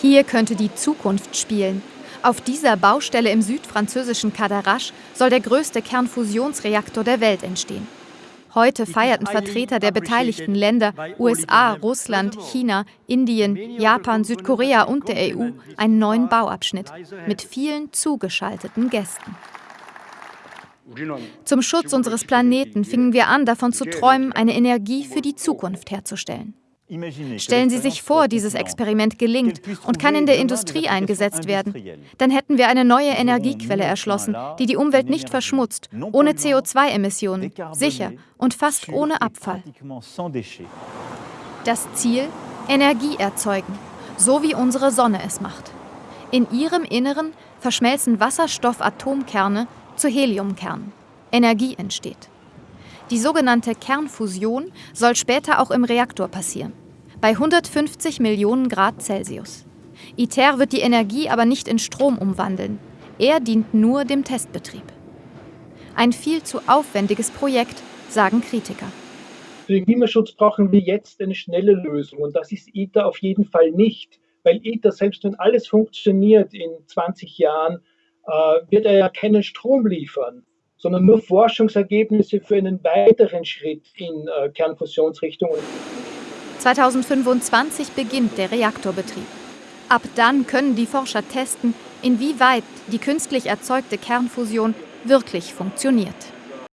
Hier könnte die Zukunft spielen. Auf dieser Baustelle im südfranzösischen Cadarache soll der größte Kernfusionsreaktor der Welt entstehen. Heute feierten Vertreter der beteiligten Länder USA, Russland, China, Indien, Japan, Südkorea und der EU einen neuen Bauabschnitt mit vielen zugeschalteten Gästen. Zum Schutz unseres Planeten fingen wir an, davon zu träumen, eine Energie für die Zukunft herzustellen. Stellen Sie sich vor, dieses Experiment gelingt und kann in der Industrie eingesetzt werden. Dann hätten wir eine neue Energiequelle erschlossen, die die Umwelt nicht verschmutzt, ohne CO2-Emissionen, sicher und fast ohne Abfall. Das Ziel? Energie erzeugen, so wie unsere Sonne es macht. In ihrem Inneren verschmelzen Wasserstoffatomkerne zu Heliumkernen. Energie entsteht. Die sogenannte Kernfusion soll später auch im Reaktor passieren, bei 150 Millionen Grad Celsius. ITER wird die Energie aber nicht in Strom umwandeln. Er dient nur dem Testbetrieb. Ein viel zu aufwendiges Projekt, sagen Kritiker. Für den Klimaschutz brauchen wir jetzt eine schnelle Lösung und das ist ITER auf jeden Fall nicht, weil ITER, selbst wenn alles funktioniert in 20 Jahren, äh, wird er ja keinen Strom liefern sondern nur Forschungsergebnisse für einen weiteren Schritt in äh, Kernfusionsrichtung. 2025 beginnt der Reaktorbetrieb. Ab dann können die Forscher testen, inwieweit die künstlich erzeugte Kernfusion wirklich funktioniert.